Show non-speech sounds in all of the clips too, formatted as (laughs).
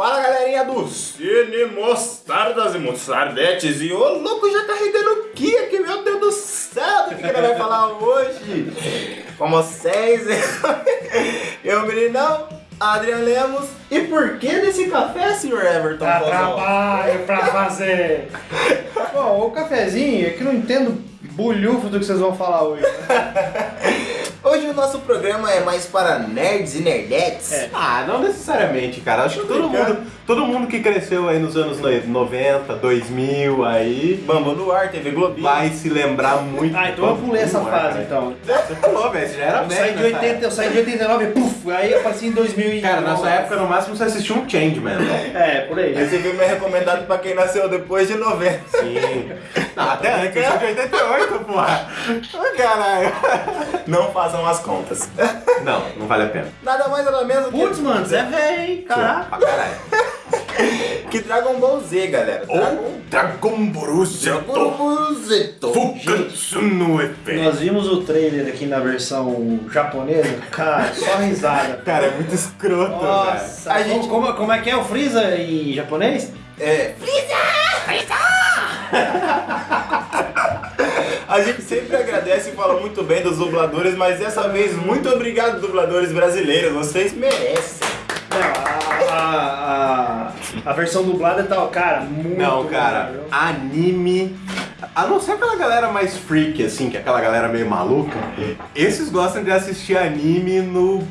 Fala galerinha do Cine Mostardas e Mostardetes E ô louco já carregando o que aqui, meu Deus do céu Do que, que ele vai falar hoje Com vocês (laughs) Eu, meninão, Adrian Lemos E por que desse café, senhor Everton Pozão? trabalho pra (laughs) fazer. Bom, o cafezinho é que não entendo bulhufo do que vocês vão falar hoje. (laughs) Hoje o nosso programa é mais para nerds e nerdettes É. Ah, não necessariamente, cara. Acho que todo mundo, todo mundo que cresceu aí nos anos no- 90, 2000 aí Bambu no ar, TV Globinho vai se lembrar muito. Ah, então eu pulei essa fase cara. então. (laughs) Você pulou, velho. Você já era Eu velho. saí, de nessa 80, eu saí de 89 puf, aí eu apareci em 2000 e... Cara, na sua época, no máximo, você assistiu um Changeman. É, por aí. Esse filme é recomendado pra quem nasceu depois de 90 Sim. Não, até antes, eu sou de 88, porra. Ai, Caralho. Não façam as contas Não, não vale a pena. Nada mais nada menos que Putz, mano, você é velho, hein? Caraca. Pra caralho. Que Dragon Ball Z, galera. Dragon, Dragon Borussia Dragon Ball Z. Fukatsu no Effect. Nós vimos o trailer aqui na versão japonesa, cara, só risada. Cara, é muito escroto, velho. Nossa, A gente- como, como é que é o Freeza em japonês? É. (laughs) A gente sempre agradece e fala muito bem dos dubladores, mas dessa vez, muito obrigado, dubladores brasileiros. Vocês merecem. Não, a, versão dublada tá, cara, muito Não, cara, legal. anime. A não ser aquela galera mais freak, assim, que é aquela galera meio maluca, esses gostam de assistir anime no.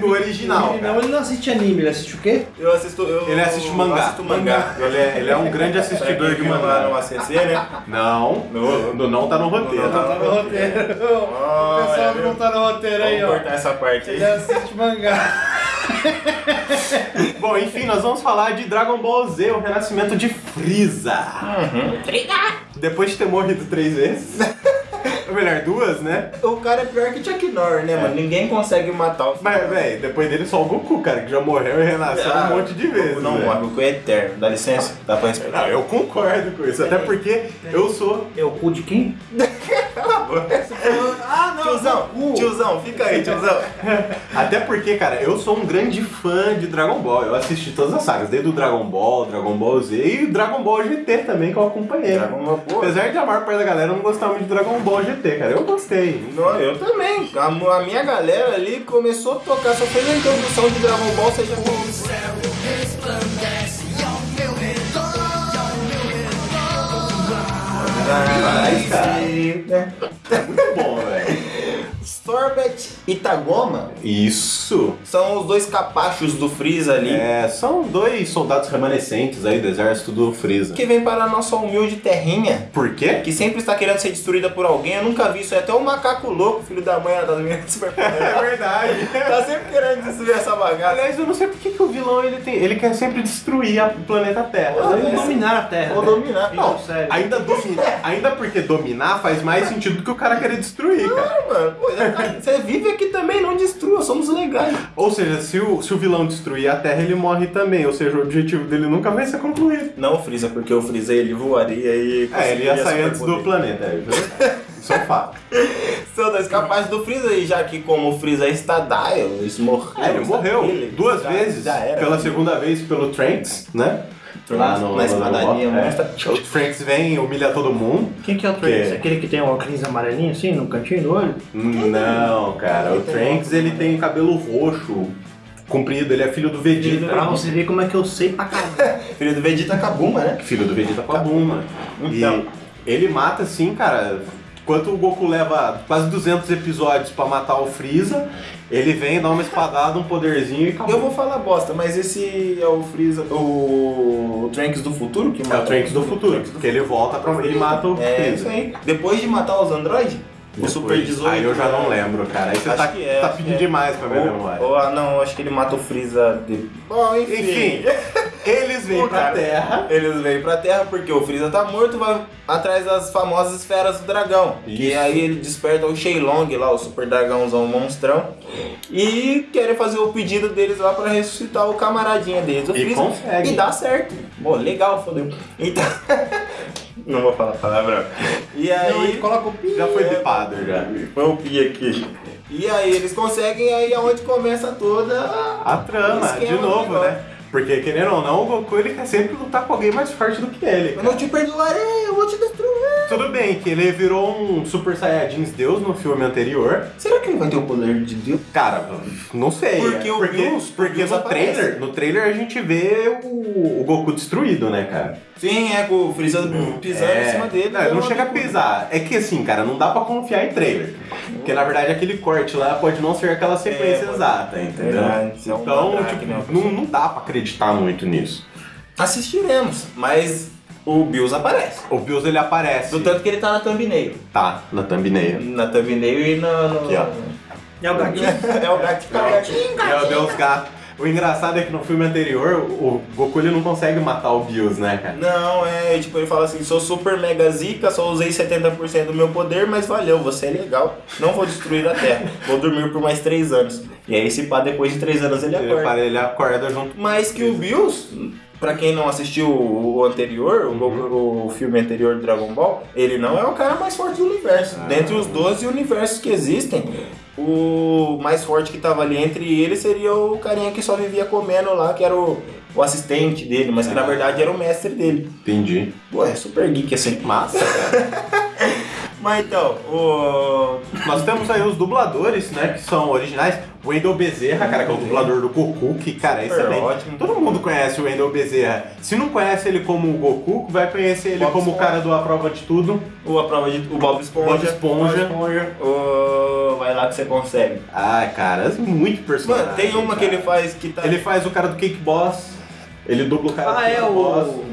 no original. Ele não, ele não assiste anime, ele assiste o quê? Eu assisto. Eu, Ele assiste eu mangá. assisto mangá. Ele é, ele é um grande (laughs) Pra assistidor de mangá. no ACC, né? Não, No- no, não tá no roteiro. Não, não, Tá no roteiro. o pessoal não tá no roteiro aí, Vamos ó. cortar essa parte aí. Ele assiste mangá. (laughs) (laughs) Bom, enfim, nós vamos falar de Dragon Ball Z, o renascimento de Freeza. Depois de ter morrido três vezes. (laughs) Ou melhor, duas, né? O cara é pior que Chuck Norris, né, mano? Ninguém consegue matar o Mas, velho, depois dele só o Goku, cara, que já morreu e renasceu Ah, um monte de vezes. Não velho. morre, o Goku é eterno. Dá licença? Dá pra respeitar? Não, eu concordo com isso, até porque eu sou. É o cu de quem? (laughs) Ah, não! Tiozão, Goku. tiozão, fica aí, tiozão. (laughs) Até porque, cara, eu sou um grande fã de Dragon Ball. Eu assisti todas as sagas, desde o Dragon Ball, Dragon Ball Z e o Dragon Ball GT também, que eu acompanhei. Dragon Ball, pô. Apesar de a maior parte da galera não gostar muito de Dragon Ball GT, cara. Eu gostei. Não, eu também. A, a minha galera ali começou a tocar, só fez a introdução de Dragon Ball, seja como. Demais, cara. né? Muito bom, velho. Sorbet e Tagoma Isso. são os dois capachos do Freeza ali. É, são dois soldados remanescentes aí do exército do Freeza. Que vem para a nossa humilde terrinha, Por quê? que sempre está querendo ser destruída por alguém. Eu nunca vi isso. É até o macaco louco, filho da mãe das meninas super É verdade. (laughs) Tá sempre querendo destruir essa bagaça. Aliás, eu não sei por que, que o vilão ele, tem, ele quer sempre destruir o planeta Terra. Ou mas- dominar a Terra. Ou né? dominar. Não, Não, sério. Ainda, domina, ainda porque dominar faz mais sentido do que o cara querer destruir, cara. mano. Pô, tá- Você vive aqui também, não destrua, somos legais. Ou seja, se o, se o vilão destruir a Terra, ele morre também. Ou seja, o objetivo dele nunca vai ser concluído. Não o Freeza, porque o Freeza ele voaria e. É, ele ia sair antes do planeta. é, (laughs) Isso é um fato. São dois capazes do Freeza e já que como o Freeza está Dial, eles morreram. É, ele morreu Ele duas já- vezes. Já era. Pela segunda vez pelo Trunks, né? Trunks, na escadaria, é. mostra. O Trunks vem e humilha todo mundo. Quem que é o Que? Trunks? Aquele que tem um óculos amarelinho assim no cantinho do olho? Não, cara. O Trunks ele tem cabelo roxo, comprido. Ele é filho do Vegeta. Pra você ver como é que eu sei pra caralho. (laughs) Filho do Vegeta Kabuma, né? Filho do Vegeta com a Buma. Então. E ele mata assim, cara. Enquanto o Goku leva quase 200 episódios pra matar o Freeza, ele vem, dá uma espadada, um poderzinho e acabou. Eu vou falar bosta, mas esse é o Freeza, o, o Trunks do futuro que É mata o Trunks do futuro, Trunks do porque ele volta pra. ele mata o É Freeza. isso aí. Depois de matar os androides, o Super 18. Aí eu já não lembro, cara. Aí você Acho tá, que é, tá pedindo é. demais pra minha Ou, memória. ou, ah, não, acho que ele mata o Freeza. De... Bom, enfim. Enfim, (laughs) eles vêm pra Terra. Eles vêm pra Terra porque o Freeza tá morto, vai atrás das famosas esferas do dragão. E Isso. aí ele desperta o Shenlong lá, o super dragãozão monstrão. E querem fazer o pedido deles lá pra ressuscitar o camaradinha deles, o E Freeza. consegue. E dá certo. Bom, legal, fodeu. Então. (laughs) Não vou falar palavrão. E Não, aí. coloca o pi. Já foi bipado já. Põe o pi aqui. E aí eles conseguem, aí é onde começa toda A trama, de novo, negócio. né? Porque, querendo ou não, o Goku ele quer sempre lutar com alguém mais forte do que ele. Eu não te perdoarei, eu vou te. Tudo bem que ele virou um Super Saiyajins Deus no filme anterior. Será que ele vai ter o poder de Deus? Cara, não sei. Porque o porque, porque no aparece. trailer, no trailer a gente vê o, o Goku destruído, né, cara? Sim, é com o Freeza pisando em cima dele. Não, ele não chega a uma- pisar. É que assim, cara, não dá pra confiar em trailer. Porque na verdade aquele corte lá pode não ser aquela sequência É, exata, entendeu? É um então, mandrake, tipo, né? não, não dá pra acreditar muito nisso. Assistiremos, mas o Bills aparece. O Bills ele aparece. Do tanto que ele tá na thumbnail. Tá, na thumbnail. Na thumbnail e no... no... Aqui, ó. É o gatinho. (laughs) é o gatinho. Meu Deus, gato. O engraçado é que no filme anterior, o Goku ele não consegue matar o Bills, né, cara? Não, é tipo, ele fala assim, sou super mega zica, só usei 70% do meu poder, mas valeu, você é legal. Não vou destruir a Terra. Vou dormir por mais 3 anos. E aí, se pá, depois de 3 anos ele Ele, acorda. para- ele acorda junto. Mas que o Bills, pra quem não assistiu o anterior, o, Goku- o filme anterior do Dragon Ball, ele não é o cara mais forte do universo. Dentre os 12 universos que existem, o mais forte que tava ali entre eles seria o carinha que só vivia comendo lá, que era o, o assistente dele, mas que na verdade era o mestre dele. Entendi. Pô, é super geek assim. Massa, cara. (laughs) Mas então, o. Nós temos aí os dubladores, né, que são originais. O Wendel Bezerra, cara, que é o dublador do Goku, que, cara, é excelente. ótimo. Todo mundo conhece o Wendel Bezerra. Se não conhece ele como o Goku, vai conhecer ele Bob como o Esponja. cara do A Prova de Tudo. O, a prova de, o Bob Esponja. Bob Esponja. O, vai lá que você consegue. Ah, cara, muito personagem. Mano, tem uma cara. que ele faz que tá. Ele faz o cara do Cake Boss. Ele dubla o cara do Ah, Cake é Boss. o.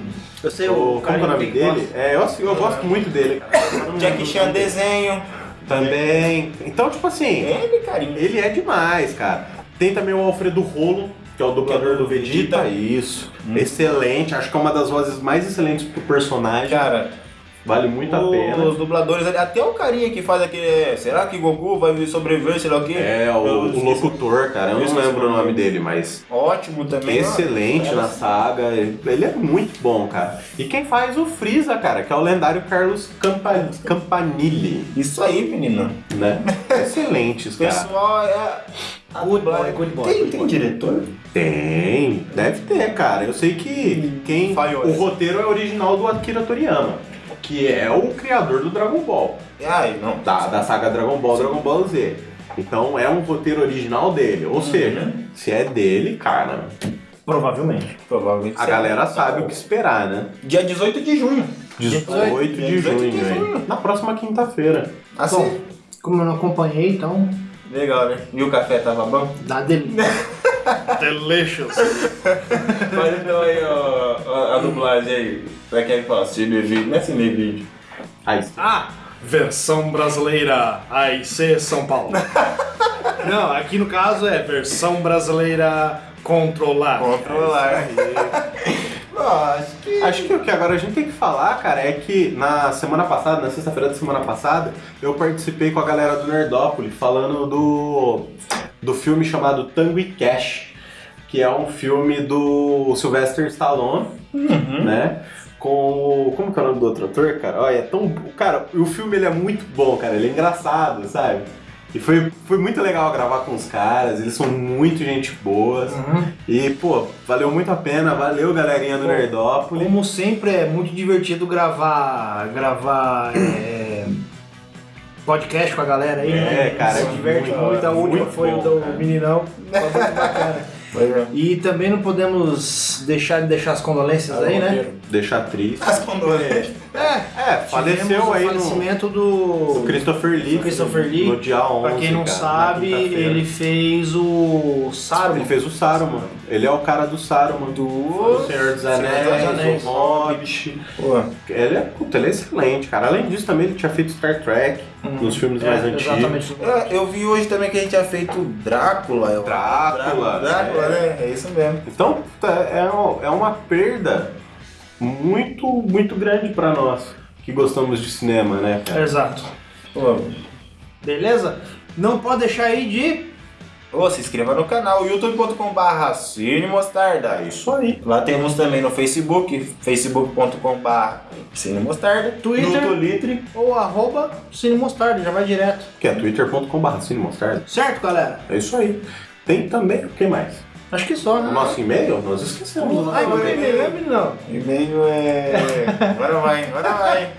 Eu sei O, o. como que é o nome dele? É, eu, eu gosto muito dele. Eu Jack Chan desenho. Também. Então, tipo assim, Ele, carinho. ele é demais, cara. Tem também o Alfredo Rolo, que é o dublador é do do Vegeta. Vegeta. Isso. Excelente. Acho que é uma das vozes mais excelentes pro personagem. Cara, Vale muito a os pena. dubladores, ali, até o carinha que faz aquele. Será que Goku vai sobreviver, sei lá o quê? É, o, o locutor, cara. Eu Eu não lembro o nome dele, mas Ótimo também. excelente ó. na saga. Ele é muito bom, cara. E quem faz o Freeza, cara, que é o lendário Carlos Campa- Campanile, Isso aí, menino. né? Excelentes, O (laughs) cara. pessoal é. Good boy, good boy, Tem, good tem boy. diretor? Tem, deve ter, cara. Eu sei que quem Falhou o roteiro é original do Akira Toriyama, que é o criador do Dragon Ball, Ai, não. da, da saga Dragon Ball, Dragon Ball Z. Então é um roteiro original dele. Ou seja, se é dele, cara, Provavelmente. Provavelmente. a galera sabe o que esperar, né? Dia 18 de junho. 18 de 18 junho, de hein? junho. Na próxima quinta-feira. Assim. Bom, como eu não acompanhei, então. Legal, né? E o café tava bom? Dá delícia. (laughs) Delicious. Faz então aí ó, a, a dublagem aí. Pra quem fala, cine vídeo. Não é cine vídeo. Aí, Ah, versão brasileira AIC São Paulo. (laughs) Não, aqui no caso é versão brasileira controlar. Controlar. Ah, (laughs) acho que. Acho que o que agora a gente tem que falar, cara, é que na semana passada, na sexta-feira da semana passada, eu participei com a galera do Nerdópolis falando do, do filme chamado Tango e Cash, que é um filme do Sylvester Stallone, né? Com. o- Como que é o nome do outro ator, cara? Olha, é tão. Cara, o filme ele é muito bom, cara. Ele é engraçado, sabe? E foi, foi muito legal gravar com os caras, eles são muito gente boas. E, pô, valeu muito a pena, valeu galerinha do Nerdópolis. Como sempre, é muito divertido gravar. gravar. é, podcast com a galera aí, É, né? cara, Se é diverte muito- muito. A última foi bom, o do cara. meninão. Foi muito bacana. (laughs) E também não podemos deixar de deixar as condolências aí, né? Deixa triste. As condolências. É, É, faleceu aí o no, falecimento do. no Christopher Lee. do Christopher Lee. No dia 11. Pra quem não cara, sabe, ele fez o Saruman. Ele fez o Saruman. Ele é o cara do Saruman, do, do Senhor dos Senhor dos Anéis, Anéis. o Hobbit. Ele é, puta, ele é excelente, cara. Além disso, também ele tinha feito Star Trek nos filmes É, mais antigos. Exatamente. eu, eu vi hoje também que a gente tinha feito Drácula. eu- Drácula, Drácula, é. né? É isso mesmo. Então, é, um- é uma perda muito, muito grande pra nós que gostamos de cinema, né, cara? Exato. Pô, Beleza? Não pode deixar aí de Ou se inscreva no canal youtube.com.br Cine Mostarda. É isso aí. Lá temos também no Facebook, facebook.com.br Cine Mostarda. Twitter. No Twitter. Ou arroba Cine Mostarda, já vai direto. Que é twitter.com.br cinemostarda. Certo, galera? É isso aí. Tem também, o que mais? Acho que só, né? O nosso e-mail? Nós esquecemos. o nosso Ai, meu e-mail. não. E-mail é. (laughs) Agora vai, agora vai.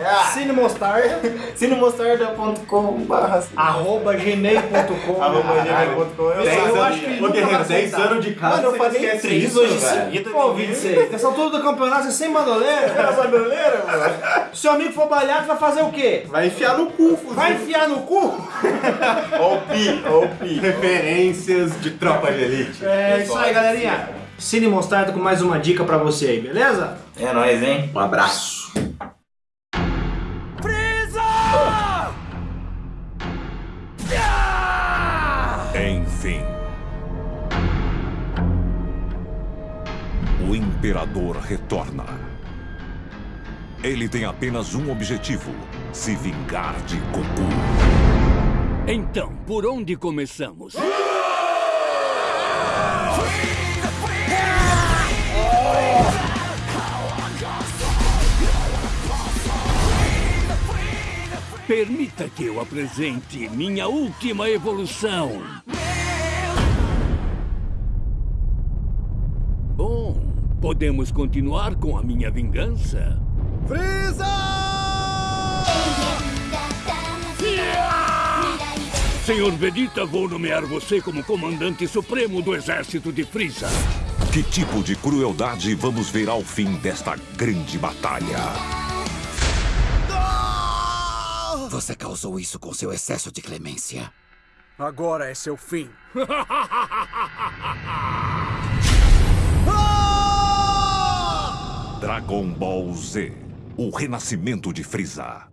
É Cine Mostarda, (laughs) cinemostarda.com.br arroba gmail.com. (laughs) Arroba gmail.com. Eu acho que Ô, Guerreiro, vai 10 aceitar. anos de casa. Mano, eu falei esquece três isso, hoje velho. seguida. Pô, 26. Nessa altura do campeonato, você sem bandoleira? Era bandoleira, mano. (laughs) Se seu amigo for balhado, vai fazer o quê? Vai enfiar no cu, fuzil. Vai enfiar no cu? Ó o pi, ó o pi. Referências de tropa de elite. É isso aí, galerinha. Cine Mostarda com mais uma dica pra você aí, beleza? É nóis, hein? Um abraço. Imperador retorna. Ele tem apenas um objetivo: se vingar de Goku. Então, por onde começamos? Permita que eu apresente minha última evolução. Podemos continuar com a minha vingança? Senhor Vegeta, vou nomear você como comandante supremo do exército de Frieza. Que tipo de crueldade vamos ver ao fim desta grande batalha? Você causou isso com seu excesso de clemência. Agora é seu fim. (laughs) Dragon Ball Z. O renascimento de Frieza.